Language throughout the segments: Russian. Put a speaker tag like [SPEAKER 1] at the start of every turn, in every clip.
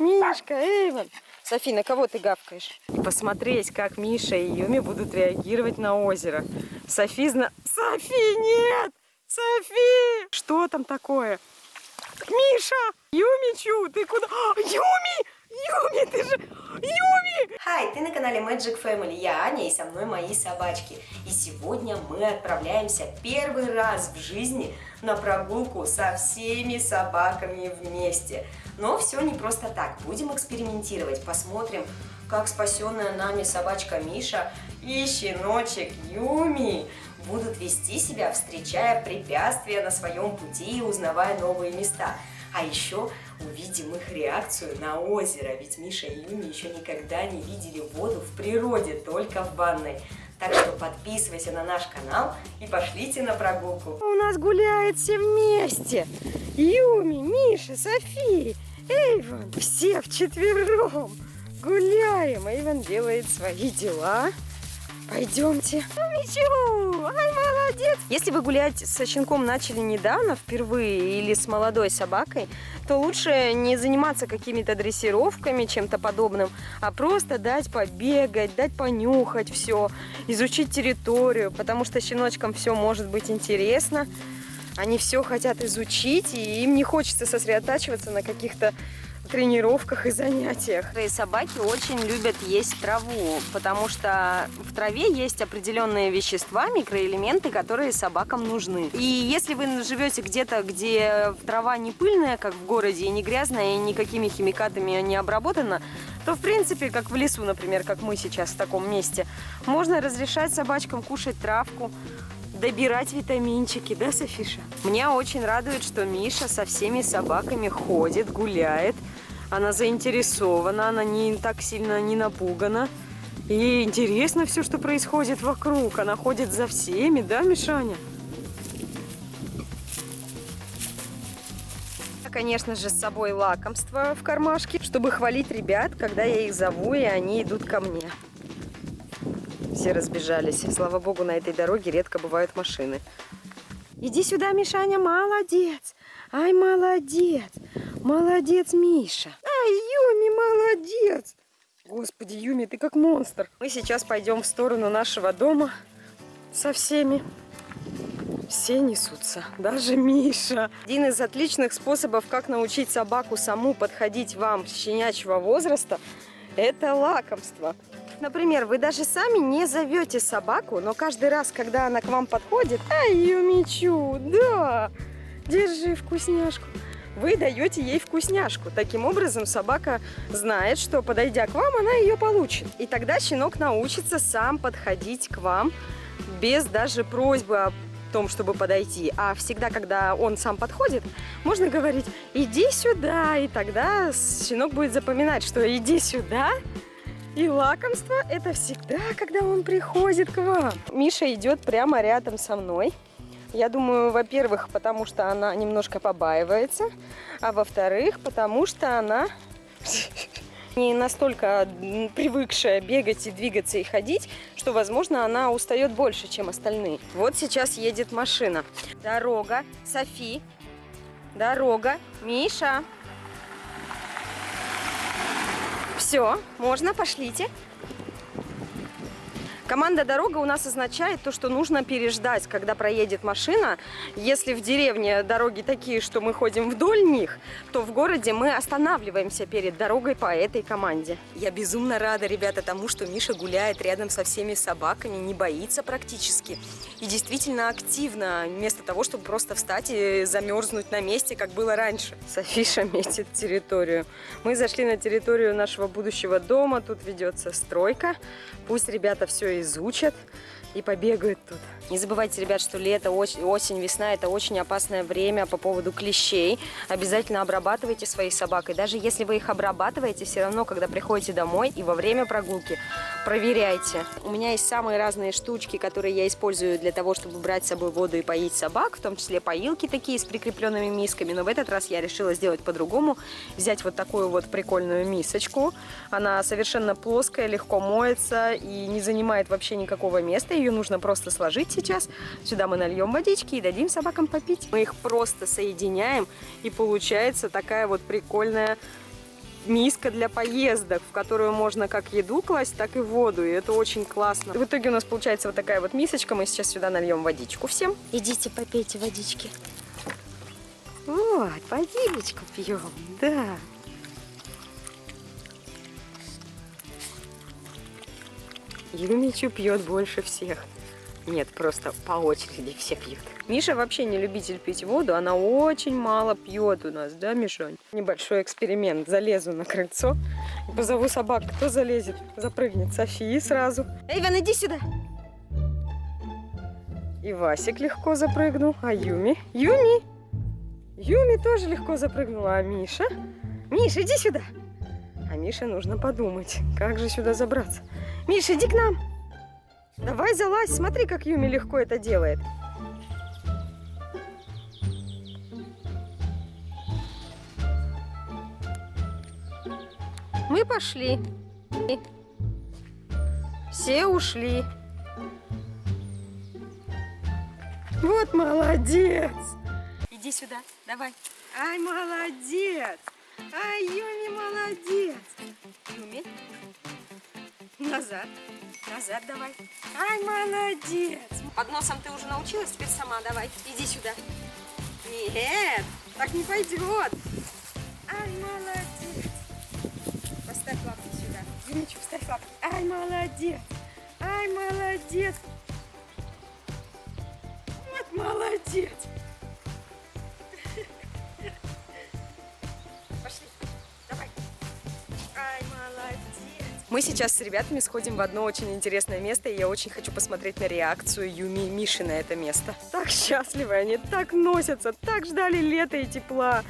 [SPEAKER 1] Мишка, Эйвен. Софи, на кого ты гавкаешь? И посмотреть, как Миша и Юми будут реагировать на озеро. Софи зна... Софи, нет! Софи! Что там такое? Миша! Юмичу, ты куда? А, Юми! Юми, ты же... Юми!
[SPEAKER 2] Хай, ты на канале Magic Family, я Аня и со мной мои собачки. И сегодня мы отправляемся первый раз в жизни на прогулку со всеми собаками вместе. Но все не просто так, будем экспериментировать, посмотрим, как спасенная нами собачка Миша и щеночек Юми будут вести себя, встречая препятствия на своем пути и узнавая новые места. А еще увидим их реакцию на озеро, ведь Миша и Юми еще никогда не видели воду в природе, только в ванной. Так что подписывайся на наш канал и пошлите на прогулку.
[SPEAKER 1] У нас гуляет все вместе. Юми, Миша, София, Эйвен. Все вчетвером гуляем. Эйвен делает свои дела. Пойдемте. Мичу, ай, молодец. Если вы гулять со щенком начали недавно, впервые, или с молодой собакой, то лучше не заниматься какими-то дрессировками, чем-то подобным, а просто дать побегать, дать понюхать все, изучить территорию, потому что щеночкам все может быть интересно. Они все хотят изучить, и им не хочется сосредотачиваться на каких-то тренировках и занятиях. И собаки очень любят есть траву, потому что в траве есть определенные вещества, микроэлементы, которые собакам нужны. И если вы живете где-то, где трава не пыльная, как в городе, и не грязная, и никакими химикатами не обработана, то, в принципе, как в лесу, например, как мы сейчас в таком месте, можно разрешать собачкам кушать травку, добирать витаминчики, да, Софиша? Меня очень радует, что Миша со всеми собаками ходит, гуляет. Она заинтересована, она не так сильно не напугана. И интересно все, что происходит вокруг. Она ходит за всеми, да, Мишаня? Конечно же, с собой лакомство в кармашке, чтобы хвалить ребят, когда я их зову, и они идут ко мне. Все разбежались. Слава богу, на этой дороге редко бывают машины. Иди сюда, Мишаня, молодец. Ай, молодец. Молодец, Миша. Ай, Юми, молодец. Господи, Юми, ты как монстр. Мы сейчас пойдем в сторону нашего дома со всеми. Все несутся, даже Миша. Один из отличных способов, как научить собаку саму подходить вам с щенячьего возраста, это лакомство. Например, вы даже сами не зовете собаку, но каждый раз, когда она к вам подходит, ай, Юмичу, да, держи вкусняшку вы даете ей вкусняшку. Таким образом, собака знает, что подойдя к вам, она ее получит. И тогда щенок научится сам подходить к вам без даже просьбы о том, чтобы подойти. А всегда, когда он сам подходит, можно говорить «иди сюда», и тогда щенок будет запоминать, что «иди сюда», и лакомство это всегда, когда он приходит к вам. Миша идет прямо рядом со мной. Я думаю, во-первых, потому что она немножко побаивается, а во-вторых, потому что она не настолько привыкшая бегать и двигаться и ходить, что, возможно, она устает больше, чем остальные. Вот сейчас едет машина. Дорога, Софи, дорога, Миша. Все, можно, пошлите. Команда «Дорога» у нас означает то, что нужно переждать, когда проедет машина. Если в деревне дороги такие, что мы ходим вдоль них, то в городе мы останавливаемся перед дорогой по этой команде. Я безумно рада, ребята, тому, что Миша гуляет рядом со всеми собаками, не боится практически. И действительно активно, вместо того, чтобы просто встать и замерзнуть на месте, как было раньше. Софиша метит территорию. Мы зашли на территорию нашего будущего дома, тут ведется стройка. Пусть ребята все изучат и побегают тут. Не забывайте, ребят, что лето, осень, весна – это очень опасное время по поводу клещей. Обязательно обрабатывайте своих собак. И даже если вы их обрабатываете, все равно, когда приходите домой и во время прогулки, проверяйте. У меня есть самые разные штучки, которые я использую для того, чтобы брать с собой воду и поить собак, в том числе поилки такие с прикрепленными мисками. Но в этот раз я решила сделать по-другому. Взять вот такую вот прикольную мисочку. Она совершенно плоская, легко моется и не занимает вообще никакого места. Ее нужно просто сложить сейчас. Сюда мы нальем водички и дадим собакам попить. Мы их просто соединяем, и получается такая вот прикольная миска для поездок, в которую можно как еду класть, так и воду. И это очень классно. В итоге у нас получается вот такая вот мисочка. Мы сейчас сюда нальем водичку всем.
[SPEAKER 2] Идите попейте водички.
[SPEAKER 1] Вот, водичку пьем, да. Юмичу пьет больше всех. Нет, просто по очереди все пьют. Миша вообще не любитель пить воду, она очень мало пьет у нас, да, Мишонь? Небольшой эксперимент. Залезу на крыльцо и позову собак. Кто залезет? Запрыгнет Софии сразу. Эйвен, иди сюда. И Васик легко запрыгнул. А Юми? Юми! Юми тоже легко запрыгнула. А Миша? Миша, иди сюда. А Мише нужно подумать, как же сюда забраться. Миша, иди к нам. Давай залазь, смотри, как Юми легко это делает. Мы пошли. Все ушли. Вот молодец. Иди сюда, давай. Ай, молодец. Ай, Юми, молодец. Юми, назад. Назад давай. Ай, молодец. Под носом ты уже научилась, теперь сама давай. Иди сюда. Нет, так не пойдет. Ай, молодец. Поставь лапки сюда. Юмичу, вставь лапки. Ай, молодец. Ай, молодец. Вот молодец. Пошли. Давай. Ай, молодец. Мы сейчас с ребятами сходим в одно очень интересное место, и я очень хочу посмотреть на реакцию Юми и Миши на это место. Так счастливы они, так носятся, так ждали лета и тепла.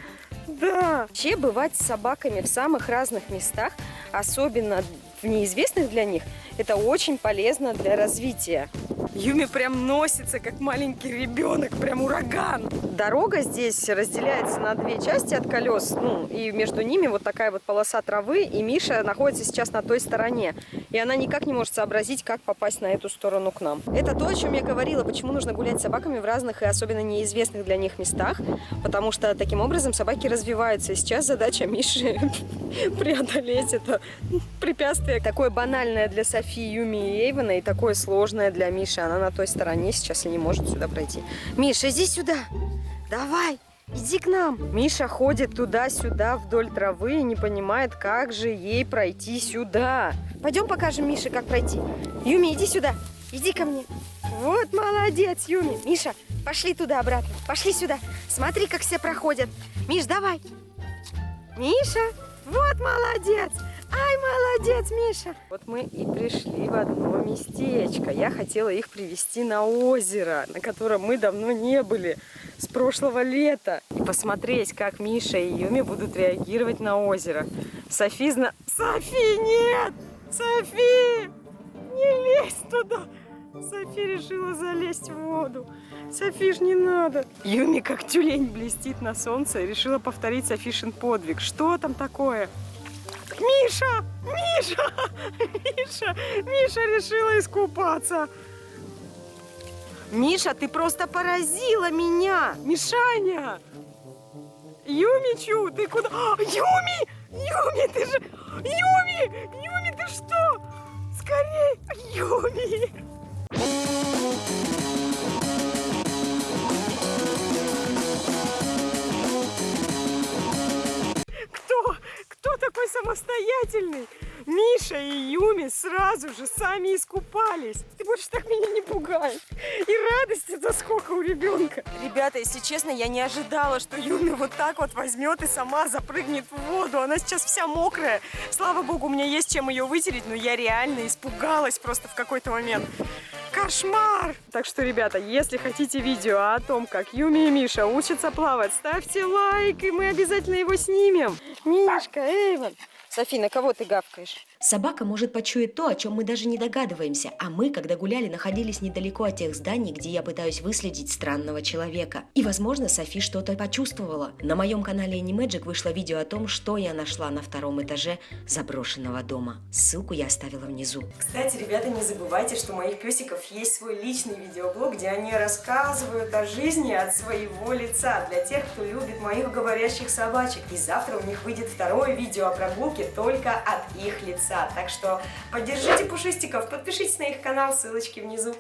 [SPEAKER 1] Да. Вообще бывать с собаками в самых разных местах, особенно в неизвестных для них, это очень полезно для развития. Юми прям носится, как маленький ребенок, прям ураган. Дорога здесь разделяется на две части от колес, ну, и между ними вот такая вот полоса травы, и Миша находится сейчас на той стороне. И она никак не может сообразить, как попасть на эту сторону к нам. Это то, о чем я говорила, почему нужно гулять с собаками в разных и особенно неизвестных для них местах, потому что таким образом собаки развиваются. И сейчас задача Миши преодолеть это препятствие. Такое банальное для Софии, Юми и Эйвена, и такое сложное для Миши. Она на той стороне сейчас и не может сюда пройти. Миша, иди сюда! Давай! Иди к нам. Миша ходит туда-сюда вдоль травы и не понимает, как же ей пройти сюда. Пойдем покажем Мише, как пройти. Юми, иди сюда. Иди ко мне. Вот молодец, Юми. Миша, пошли туда обратно. Пошли сюда. Смотри, как все проходят. Миш, давай. Миша, вот молодец. Ай, молодец, Миша. Вот мы и пришли в одно местечко. Я хотела их привести на озеро, на котором мы давно не были, с прошлого лета. И посмотреть, как Миша и Юми будут реагировать на озеро. Софи зна... Софи, нет! Софи! Не лезь туда! Софи решила залезть в воду. Софиш, не надо. Юми, как тюлень, блестит на солнце решила повторить Софишин подвиг. Что там такое? Миша! Миша! Миша! Миша решила искупаться. Миша, ты просто поразила меня! Мишаня! Юмичу, ты куда? А, Юми! Юми, ты же... Юми! Юми, ты что? Скорей! Юми! Сами искупались. Ты больше так меня не пугай. И радости-то сколько у ребенка. Ребята, если честно, я не ожидала, что Юми вот так вот возьмет и сама запрыгнет в воду. Она сейчас вся мокрая. Слава богу, у меня есть чем ее вытереть, но я реально испугалась просто в какой-то момент. Кошмар! Так что, ребята, если хотите видео о том, как Юми и Миша учатся плавать, ставьте лайк, и мы обязательно его снимем. Мишка, Эйвен, Софи, на кого ты гавкаешь?
[SPEAKER 2] Собака может почуять то, о чем мы даже не догадываемся, а мы, когда гуляли, находились недалеко от тех зданий, где я пытаюсь выследить странного человека. И, возможно, Софи что-то почувствовала. На моем канале Animagic вышло видео о том, что я нашла на втором этаже заброшенного дома. Ссылку я оставила внизу. Кстати, ребята, не забывайте, что у моих песиков есть свой личный видеоблог, где они рассказывают о жизни от своего лица для тех, кто любит моих говорящих собачек. И завтра у них выйдет второе видео о прогулке только от их лица. Так что поддержите пушистиков, подпишитесь на их канал, ссылочки внизу.